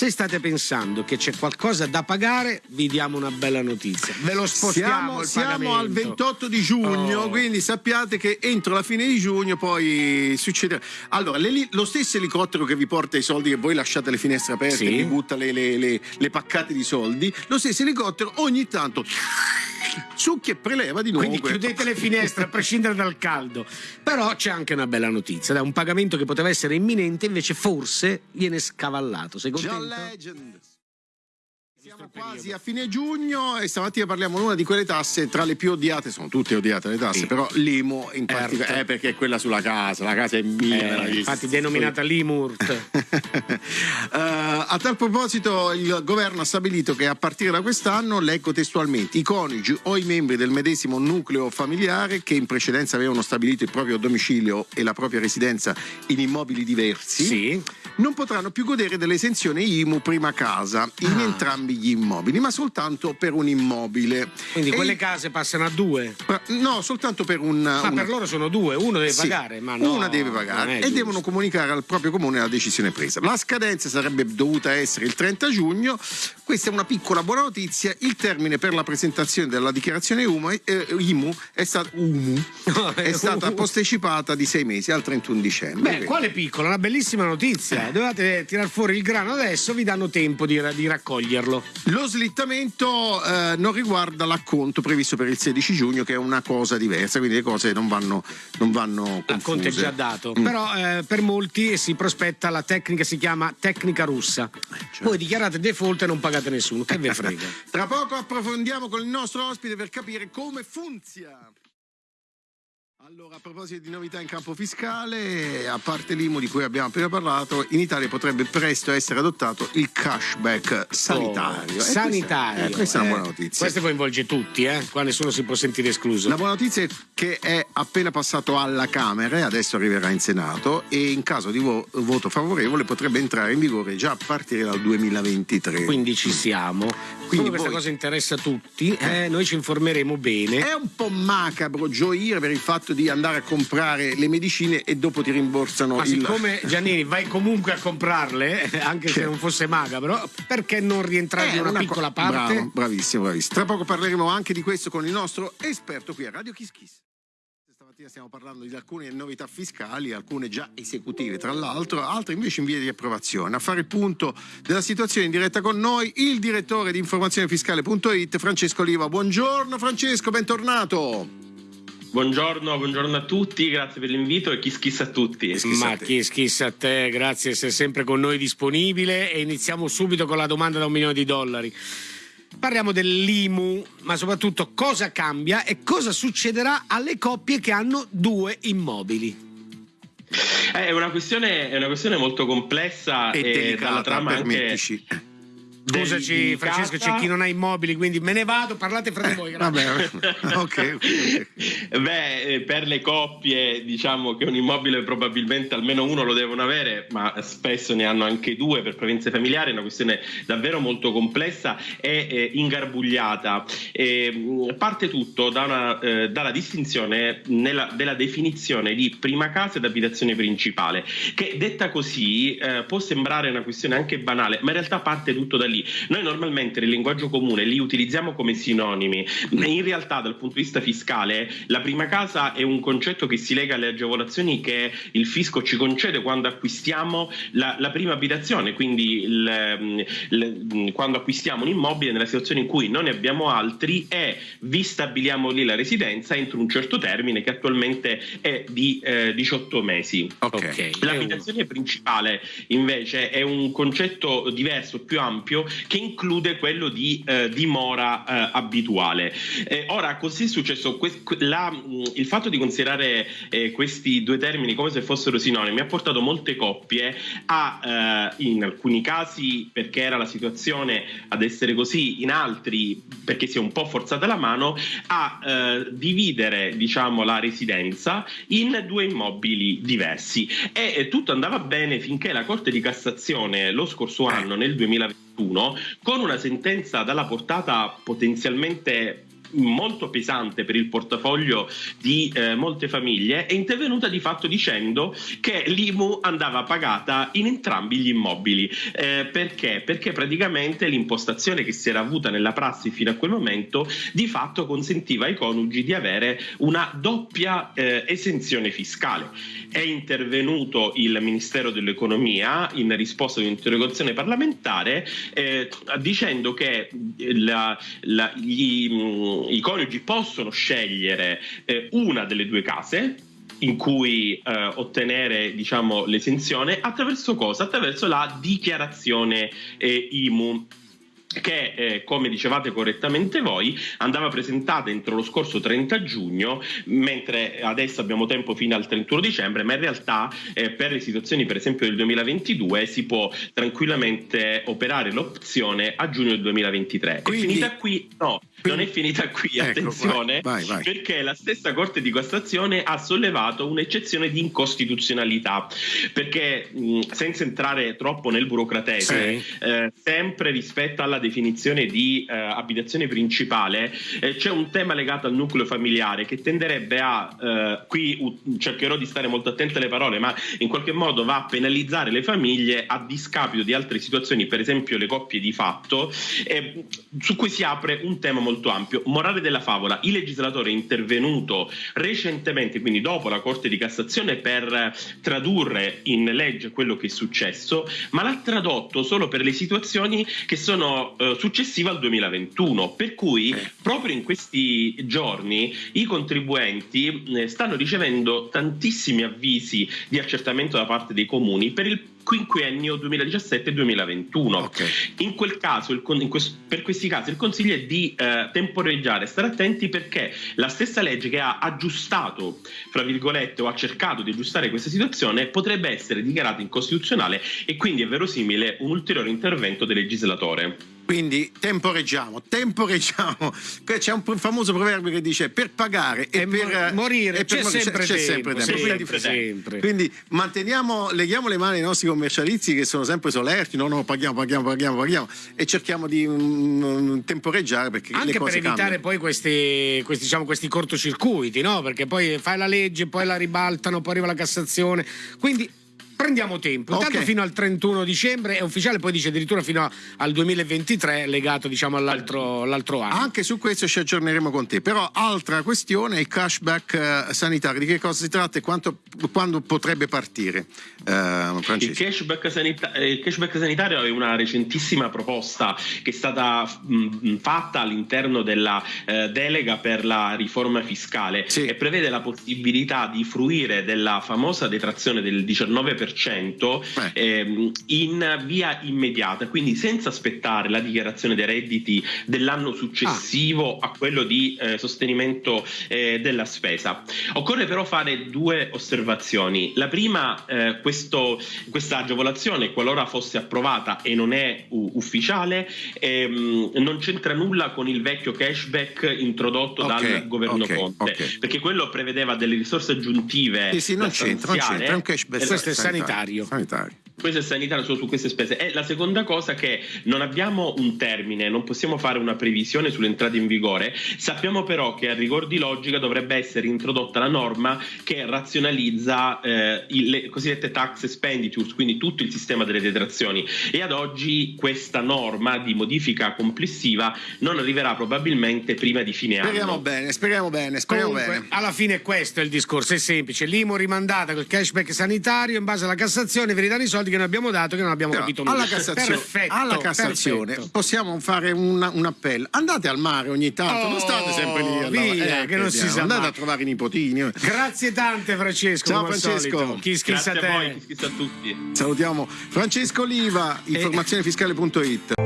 Se state pensando che c'è qualcosa da pagare, vi diamo una bella notizia. Ve lo spostiamo siamo, siamo al 28 di giugno, oh. quindi sappiate che entro la fine di giugno poi succederà. Allora, le, lo stesso elicottero che vi porta i soldi che voi lasciate le finestre aperte, sì. vi butta le, le, le, le paccate di soldi, lo stesso elicottero ogni tanto succhia e preleva di nuovo. Quindi chiudete le finestre a prescindere dal caldo. Però c'è anche una bella notizia, da un pagamento che poteva essere imminente, invece forse viene scavallato. Sei contento? John Legend. Siamo quasi a fine giugno e stamattina parliamo di una di quelle tasse tra le più odiate, sono tutte odiate le tasse, sì. però l'IMU in particolare, eh, perché è quella sulla casa, la casa è mia. Eh, infatti denominata l'IMURT. uh, a tal proposito il governo ha stabilito che a partire da quest'anno, leggo testualmente, i coniugi o i membri del medesimo nucleo familiare che in precedenza avevano stabilito il proprio domicilio e la propria residenza in immobili diversi, sì. non potranno più godere dell'esenzione IMU prima casa in ah. entrambi gli immobili, ma soltanto per un immobile. Quindi e quelle case passano a due? No, soltanto per un... Ma una... per loro sono due, uno deve sì, pagare, ma no, Una deve pagare e giusto. devono comunicare al proprio comune la decisione presa. La scadenza sarebbe dovuta essere il 30 giugno, questa è una piccola buona notizia, il termine per la presentazione della dichiarazione UMU, eh, IMU è, stato, UMU, è stata postecipata di sei mesi al 31 dicembre. Beh, quale piccola, una bellissima notizia. Eh. Dovete tirare fuori il grano adesso, vi danno tempo di, di raccoglierlo. Lo slittamento eh, non riguarda l'acconto previsto per il 16 giugno, che è una cosa diversa, quindi le cose non vanno, non vanno L'acconto è già dato, mm. però eh, per molti si prospetta la tecnica, si chiama tecnica russa. Cioè. Voi dichiarate default e non pagate nessuno, che ve frega. Tra poco approfondiamo con il nostro ospite per capire come funziona. Allora, a proposito di novità in campo fiscale, a parte l'IMU di cui abbiamo appena parlato, in Italia potrebbe presto essere adottato il cashback sanitario. Oh, sanitario. Questa, eh, questa, è una buona notizia. Questo coinvolge tutti, eh? qua nessuno si può sentire escluso. La buona notizia è che è appena passato alla Camera e adesso arriverà in Senato e in caso di vo- voto favorevole potrebbe entrare in vigore già a partire dal 2023. Quindi ci siamo. Quindi voi... questa cosa interessa a tutti, eh, noi ci informeremo bene. È un po' macabro gioire per il fatto di andare a comprare le medicine e dopo ti rimborsano Ma il... siccome Giannini vai comunque a comprarle, anche se non fosse magabro, perché non rientrare eh, in una, una piccola parte? Bravo, bravissimo, bravissimo. Tra poco parleremo anche di questo con il nostro esperto qui a Radio Kiss Kiss stamattina stiamo parlando di alcune novità fiscali, alcune già esecutive tra l'altro, altre invece in via di approvazione. A fare il punto della situazione in diretta con noi il direttore di informazionefiscale.it Francesco Oliva. Buongiorno Francesco, bentornato. Buongiorno, buongiorno, a tutti, grazie per l'invito e chi schissa a tutti. Kiss Ma chi schissa a te, grazie di essere sempre con noi disponibile e iniziamo subito con la domanda da un milione di dollari. Parliamo dell'IMU, ma soprattutto cosa cambia e cosa succederà alle coppie che hanno due immobili. È una questione, è una questione molto complessa e, e dalla trama anche Scusaci Francesco, c'è chi non ha immobili, quindi me ne vado, parlate fra di voi. Vabbè, okay. Beh, eh, per le coppie diciamo che un immobile probabilmente almeno uno lo devono avere, ma spesso ne hanno anche due per prevenzione familiare, è una questione davvero molto complessa e eh, ingarbugliata. E, parte tutto da una, eh, dalla distinzione nella, della definizione di prima casa ed abitazione principale, che detta così eh, può sembrare una questione anche banale, ma in realtà parte tutto da lì noi normalmente nel linguaggio comune li utilizziamo come sinonimi, in realtà dal punto di vista fiscale la prima casa è un concetto che si lega alle agevolazioni che il fisco ci concede quando acquistiamo la, la prima abitazione, quindi il, il, quando acquistiamo un immobile nella situazione in cui non ne abbiamo altri e vi stabiliamo lì la residenza entro un certo termine che attualmente è di eh, 18 mesi. Okay. L'abitazione principale invece è un concetto diverso, più ampio, che include quello di eh, dimora eh, abituale. Eh, ora, così è successo, la, il fatto di considerare eh, questi due termini come se fossero sinonimi ha portato molte coppie a, eh, in alcuni casi perché era la situazione ad essere così, in altri perché si è un po' forzata la mano, a eh, dividere diciamo, la residenza in due immobili diversi. E tutto andava bene finché la Corte di Cassazione lo scorso anno, nel 2020, 2021 con una sentenza dalla portata potenzialmente molto pesante per il portafoglio di eh, molte famiglie, è intervenuta di fatto dicendo che l'IMU andava pagata in entrambi gli immobili. Eh, perché? Perché praticamente l'impostazione che si era avuta nella prassi fino a quel momento di fatto consentiva ai coniugi di avere una doppia eh, esenzione fiscale. È intervenuto il Ministero dell'Economia in risposta ad un'interrogazione parlamentare eh, dicendo che la, la, gli, i coniugi possono scegliere eh, una delle due case in cui eh, ottenere diciamo, l'esenzione attraverso cosa? Attraverso la dichiarazione eh, IMU che eh, come dicevate correttamente voi andava presentata entro lo scorso 30 giugno mentre adesso abbiamo tempo fino al 31 dicembre ma in realtà eh, per le situazioni per esempio del 2022 si può tranquillamente operare l'opzione a giugno del 2023 Quindi... è finita qui? no non è finita qui, ecco, attenzione, vai, vai, vai. perché la stessa Corte di Cassazione ha sollevato un'eccezione di incostituzionalità, perché mh, senza entrare troppo nel burocratese, sì. eh, sempre rispetto alla definizione di eh, abitazione principale, eh, c'è un tema legato al nucleo familiare che tenderebbe a, eh, qui cercherò di stare molto attento alle parole, ma in qualche modo va a penalizzare le famiglie a discapito di altre situazioni, per esempio le coppie di fatto, su cui si apre un tema molto ampio. Morale della favola, il legislatore è intervenuto recentemente, quindi dopo la Corte di Cassazione, per tradurre in legge quello che è successo, ma l'ha tradotto solo per le situazioni che sono eh, successive al 2021, per cui eh. proprio in questi giorni i contribuenti eh, stanno ricevendo tantissimi avvisi di accertamento da parte dei comuni per il quinquennio 2017-2021. Okay. In quel caso, il, in questo, per questi casi, il consiglio è di eh, temporeggiare, stare attenti perché la stessa legge che ha aggiustato, fra virgolette, o ha cercato di aggiustare questa situazione, potrebbe essere dichiarata incostituzionale e quindi è verosimile un ulteriore intervento del legislatore. Quindi temporeggiamo, temporeggiamo. C'è un famoso proverbio che dice per pagare e, e per morire c'è sempre, sempre, tempo. Sempre, quindi, sempre. quindi manteniamo, leghiamo le mani ai nostri commercializi che sono sempre solerti, no, no, paghiamo, paghiamo, paghiamo, paghiamo e cerchiamo di um, temporeggiare perché Anche le cose per evitare cambiano. poi questi, questi, diciamo, questi cortocircuiti, no? Perché poi fai la legge, poi la ribaltano, poi arriva la Cassazione. Quindi prendiamo tempo. Intanto okay. fino al 31 dicembre è ufficiale, poi dice addirittura fino al 2023 legato diciamo all'altro anno. Anche su questo ci aggiorneremo con te. Però altra questione, il cashback eh, sanitario. Di che cosa si tratta e quanto, quando potrebbe partire? Eh, il, cashback sanita- il, cashback sanitario è una recentissima proposta che è stata mh, fatta all'interno della eh, delega per la riforma fiscale sì. e prevede la possibilità di fruire della famosa detrazione del 19% 10% ehm, in via immediata, quindi senza aspettare la dichiarazione dei redditi dell'anno successivo ah. a quello di eh, sostenimento eh, della spesa. Occorre però fare due osservazioni. La prima, eh, questo, questa agevolazione, qualora fosse approvata e non è ufficiale, ehm, non c'entra nulla con il vecchio cashback introdotto okay, dal governo okay, Conte, okay. perché quello prevedeva delle risorse aggiuntive. Sì, sì, non c'entra, non c'entra, è un cashback. Questo è sanitario. Sanitario. Questo è sanitario solo su queste spese. E la seconda cosa è che non abbiamo un termine, non possiamo fare una previsione sull'entrata in vigore. Sappiamo però che a rigor di logica dovrebbe essere introdotta la norma che razionalizza eh, le cosiddette tax expenditures, quindi tutto il sistema delle detrazioni. E ad oggi questa norma di modifica complessiva non arriverà probabilmente prima di fine speriamo anno. Bene, speriamo bene, speriamo Comunque, bene. Alla fine questo è il discorso, è semplice. L'IMO rimandata col cashback sanitario in base alla Cassazione, ridare i soldi che noi abbiamo dato che non abbiamo Però, capito nulla. Alla Cassazione, perfetto, alla Cassazione perfetto. possiamo fare una, un appello. Andate al mare ogni tanto, oh, non state sempre lì. Via, eh, che non si sa Andate a trovare i nipotini. Grazie tante Francesco. Ciao Francesco. Chi schissa a te. A voi, a tutti. Salutiamo Francesco Oliva, informazionefiscale.it.